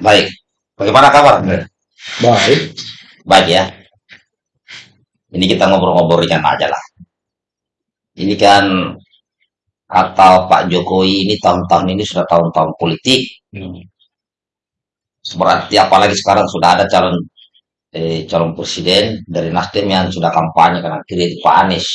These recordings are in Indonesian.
baik. Bagaimana kabar? Baik. Baik ya. Ini kita ngobrol-ngobrol ringan aja lah. Ini kan kata Pak Jokowi ini tahun-tahun ini sudah tahun-tahun politik. Hmm. Berarti apalagi sekarang sudah ada calon eh, calon presiden dari Nasdem yang sudah kampanye kanan kiri Pak Anies.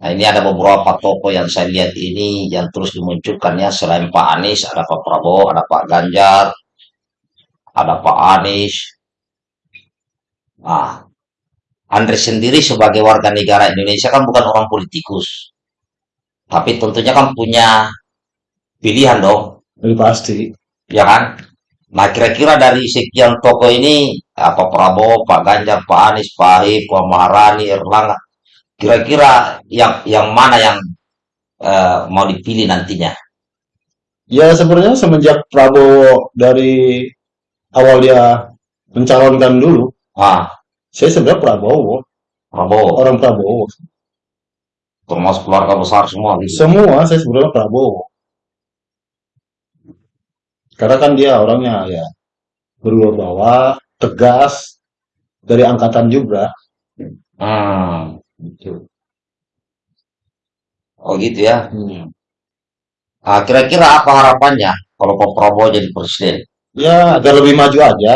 Nah ini ada beberapa tokoh yang saya lihat ini yang terus dimunculkan ya selain Pak Anies ada Pak Prabowo, ada Pak Ganjar, ada Pak Anies. Nah, Andre sendiri sebagai warga negara Indonesia kan bukan orang politikus, tapi tentunya kan punya pilihan dong, Ini pasti. ya kan? Nah, kira-kira dari sekian tokoh ini, apa Prabowo, Pak Ganjar, Pak Anies, Pak Ahok, Pak Maharani, Erlangga, kira-kira yang yang mana yang eh, mau dipilih nantinya? Ya sebenarnya semenjak Prabowo dari awal dia mencalonkan dulu, Ah, saya sebenarnya Prabowo, Prabowo, orang Prabowo. termasuk keluarga besar semua gitu. Semua saya sebenarnya Prabowo. Karena kan dia orangnya ya berwibawa, tegas, dari angkatan juga. Hmm, Gitu. oh gitu ya. Hmm. Ah, kira-kira apa harapannya kalau Pak Prabowo jadi presiden? Ya agar lebih maju aja.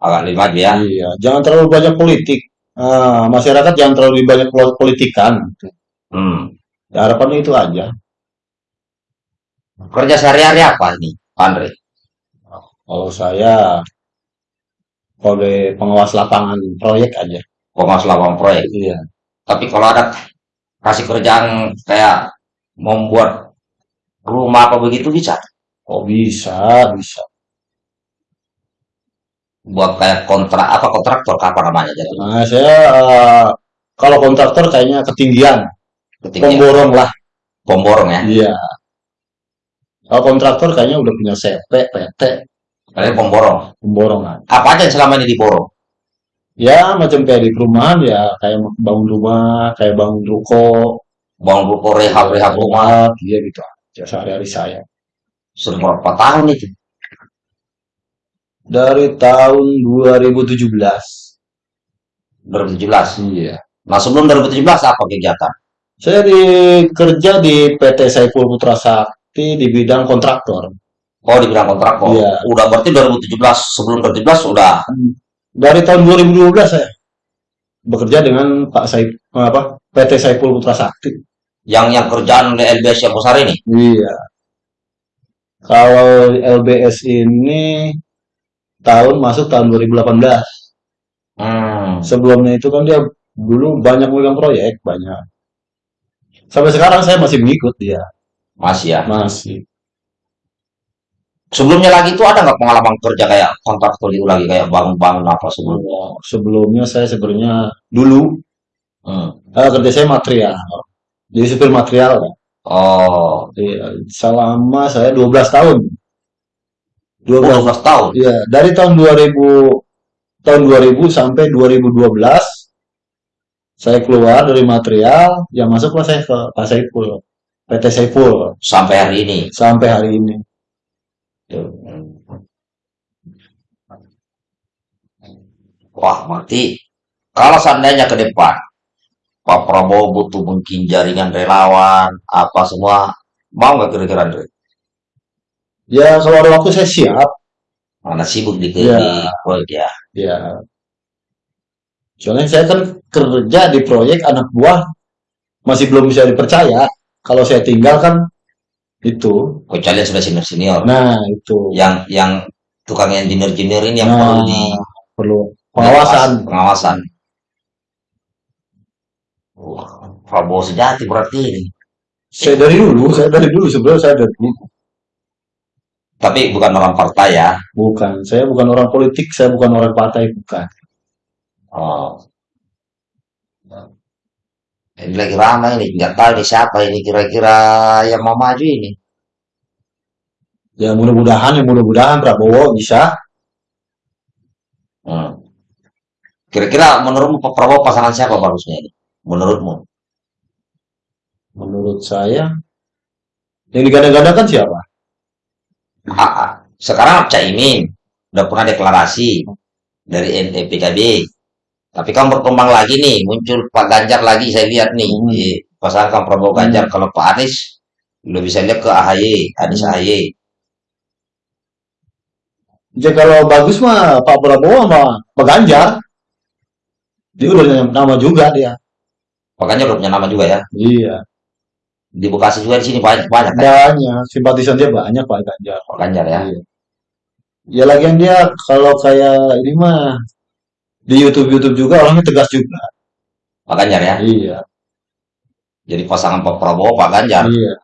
Agak lebih maju ya. Iya, jangan terlalu banyak politik. Ah, masyarakat jangan terlalu banyak pol- politikan. Hmm. Ya, harapannya itu aja. Kerja sehari-hari apa nih, Andre? Kalau saya sebagai pengawas lapangan proyek aja. Pengawas lapangan proyek. Iya. Tapi kalau ada kasih kerjaan kayak membuat rumah apa begitu bisa. Oh bisa, bisa. Buat kayak kontrak apa kontraktor apa namanya jadi Nah, saya eh, kalau kontraktor kayaknya ketinggian, ketinggian pemborong lah. pemborong ya. Iya. Kalau kontraktor kayaknya udah punya CP, PT, Kalian pemborong. pemborongan. Apa aja yang selama ini diborong? Ya macam kayak di perumahan ya, kayak bangun rumah, kayak bangun ruko, Bangun ruko rehab-rehab rumah. rumah, iya gitu aja sehari-hari saya. Sudah berapa tahun itu? Dari tahun 2017. 2017. Iya. Nah sebelum 2017 apa kegiatan? Saya di kerja di PT Saiful Putra Sakti di bidang kontraktor. Oh di bidang kontraktor. Iya. Udah berarti 2017 sebelum 2017 sudah Dari tahun 2012 saya bekerja dengan Pak Saif apa PT Saiful Putra Sakti. yang yang kerjaan LBS yang besar ini. Iya. Kalau LBS ini tahun masuk tahun 2018. Hmm. Sebelumnya itu kan dia dulu banyak megang proyek, banyak. Sampai sekarang saya masih mengikut dia, Masih ya. masih. Sebelumnya lagi itu ada nggak pengalaman kerja kayak kontraktor itu lagi kayak bangun-bangun apa sebelumnya? Sebelumnya saya sebenarnya dulu Hmm. eh, kerja saya material. Jadi supir material. kan. Oh, Iya, selama saya 12 tahun. 12 12 tahun. Iya, dari tahun 2000 tahun 2000 sampai 2012 saya keluar dari material, yang masuklah saya ke Pak Saiful, PT Saiful Sampai hari ini. sampai hari ini. Wah, berarti kalau seandainya ke depan Pak Prabowo butuh mungkin jaringan relawan apa semua mau nggak kira-kira Andre? Ya kalau ada waktu saya siap. Mana sibuk di, Ya. di proyek ya? Ya, soalnya saya kan kerja di proyek anak buah masih belum bisa dipercaya. Kalau saya tinggal kan itu. Kalian sudah senior senior. Nah itu. Yang yang tukang engineer-engineer ini yang Nah, perlu di perlu pengawasan. pengawasan. Wah, Prabowo sejati berarti ini. Saya dari dulu, saya dari dulu sebenarnya saya dari dulu. Tapi bukan orang partai ya. Bukan, saya bukan orang politik, saya bukan orang partai, bukan. Oh. Ini lagi ramai ini, nggak tahu nih siapa ini kira-kira yang mau maju ini. Ya mudah-mudahan, ya mudah-mudahan Prabowo bisa. Hmm. Kira-kira menurutmu Pak Prabowo pasangan siapa bagusnya ini? Menurutmu? Menurut saya, yang digadang-gadang kan siapa? Ah, ah. sekarang Caimin udah pernah deklarasi dari NPKB. Tapi kan berkembang lagi nih, muncul Pak Ganjar lagi saya lihat nih Hmm. di pasangan Prabowo Ganjar. Hmm. Kalau Pak Anies, lo bisa lihat ke AHY, Anies Hmm. AHY. Ya kalau bagus mah Pak Prabowo sama Pak Ganjar. Dia udah nama juga dia. Pak Ganjar udah punya nama juga ya. Iya. Di Bekasi juga di sini banyak banyak kan Banyak. Simpatisan dia banyak Pak Ganjar. Pak Ganjar ya. Iya. Ya lagian dia kalau kayak ini mah di YouTube-YouTube juga orangnya tegas juga. Pak Ganjar ya. Iya. Jadi pasangan Pak Prabowo, Pak Ganjar. Iya.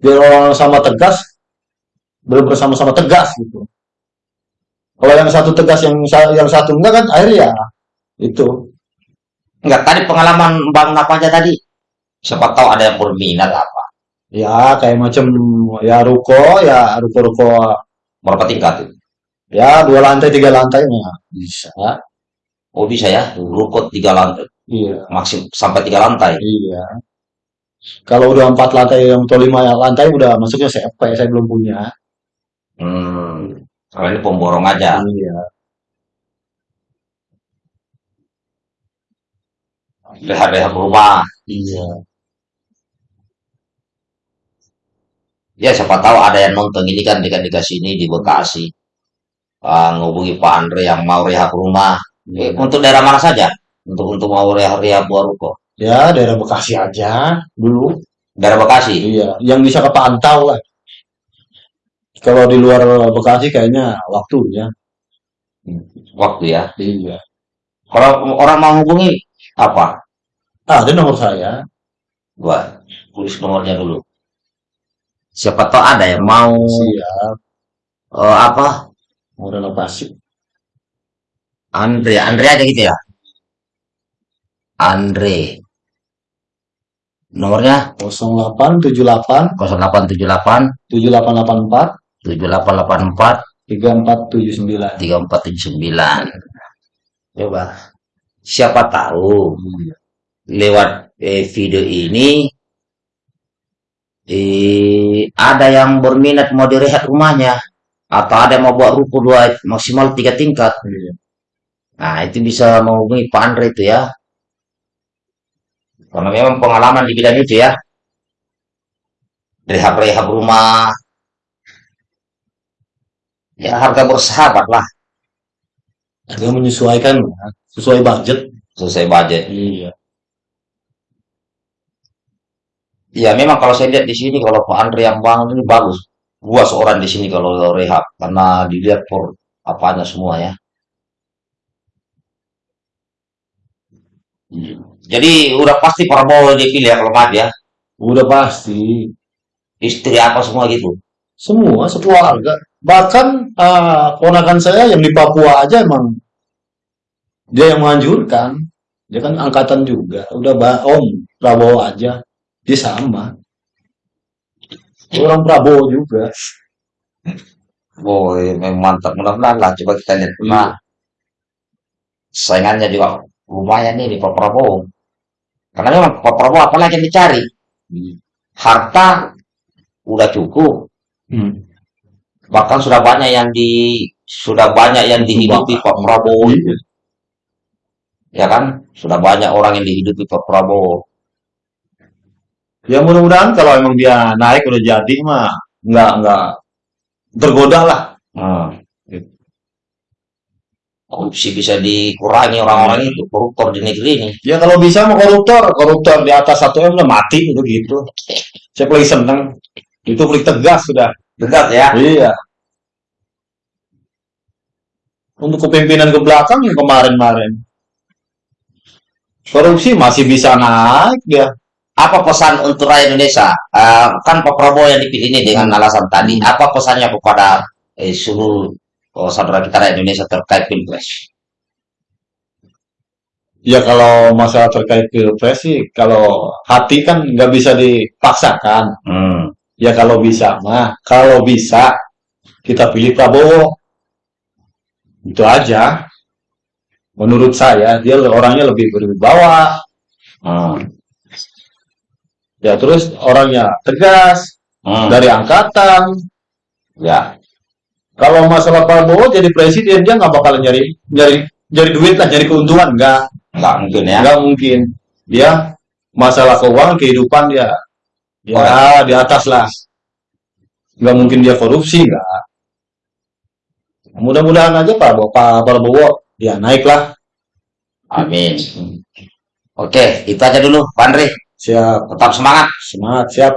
Biar orang sama tegas, benar sama-sama tegas gitu. Kalau yang satu tegas, yang yang satu enggak kan akhirnya ya itu. Enggak, tadi pengalaman Bang Napaja tadi. Siapa tahu ada yang berminat apa. Ya kayak macam ya ruko, ya ruko-ruko Berapa tingkat tuh? ya dua lantai tiga lantai mah bisa. Oh bisa ya, rukut tiga lantai, Iya, maksim sampai tiga lantai. iya. Kalau udah empat lantai atau lima lantai udah masuknya CFP, saya belum punya. Hmm, kalau ini pemborong aja. Iya. Rehat-rehat rumah. Iya. Ya siapa tahu ada yang nonton ini kan dekat-dekat sini di Bekasi. Ah, ngubungi Pak Andre yang mau rehab rumah. Iya. untuk daerah mana saja? Untuk untuk mau rehab-rehab buah ruko. Ya, daerah Bekasi aja dulu. Daerah Bekasi. Iya, yang bisa kepantau lah. Kalau di luar Bekasi kayaknya waktunya. Waktu ya. Iya. Kalau orang mau hubungi apa? Ah, ada nomor saya. Gua tulis nomornya dulu. Siapa tahu ada yang mau Siap. eh, apa? Mau renovasi. Andre, Andre aja gitu ya. Andre. Nomornya 0878 0878 7884 7884 3479. 3479. Coba. Siapa tahu Iya. lewat eh, video ini eh, ada yang berminat mau direhat rumahnya atau ada yang mau buat ruko dua maksimal tiga tingkat. Iya. Nah, itu bisa menghubungi Pak Andre itu ya. Karena memang pengalaman di bidang itu ya. Rehab-rehab rumah. Ya harga bersahabat lah. Dia menyesuaikan ya, sesuai budget. Selesai budget. Iya. Ya memang kalau saya lihat di sini kalau Pak Andre yang bangun ini bagus. Gua seorang di sini kalau rehab karena dilihat por apanya semua ya. Jadi udah pasti Prabowo dipilih ya kalau mati ya. Udah pasti. Istri apa semua gitu. Semua sekeluarga. Bahkan ah, ponakan saya yang di Papua aja emang dia yang menganjurkan. Dia kan angkatan juga. Udah Om Prabowo aja. Dia sama. Orang Prabowo juga. Boy, memang mantap. Mudah-mudahan lah. Coba kita lihat. Nah, saingannya juga lumayan nih di Pak Prabowo. Karena memang Pak Prabowo apalagi yang dicari? Harta udah cukup. Hmm. Bahkan sudah banyak yang di sudah banyak yang dihidupi Pak Prabowo. Iya. Ya kan? Sudah banyak orang yang dihidupi Pak Prabowo. Ya mudah-mudahan kalau emang dia naik udah jadi mah nggak nggak tergoda lah. Hmm. Korupsi bisa dikurangi orang-orang itu koruptor di negeri ini. Ya kalau bisa mah koruptor, koruptor di atas 1 M udah mati itu gitu. Saya paling seneng. Itu paling tegas sudah. Dekat ya. Iya. Untuk kepemimpinan ke belakang yang kemarin-kemarin. Korupsi masih bisa naik dia. Apa pesan untuk rakyat Indonesia? Eh, kan Pak Prabowo yang dipilih ini dengan alasan tadi. Apa pesannya kepada eh, seluruh oh, saudara kita rakyat Indonesia terkait pilpres? Ya kalau masalah terkait pilpres sih, kalau hati kan nggak bisa dipaksakan. Hmm. Ya kalau bisa mah, kalau bisa kita pilih Prabowo. Itu aja. Menurut saya dia orangnya lebih berwibawa. Hmm. Ya terus orangnya tegas Hmm. dari angkatan. Ya, Kalau masalah Prabowo jadi presiden dia nggak bakalan nyari nyari nyari duit lah, nyari keuntungan nggak nggak mungkin ya. nggak mungkin. Dia masalah keuangan kehidupan dia ya di atas lah. Nggak mungkin dia korupsi nggak. Mudah-mudahan aja Pak Prabowo, Pak Prabowo ya naik lah. Amin. Oke, itu aja dulu, Pak Andre. Siap, Tetap semangat. semangat, siap.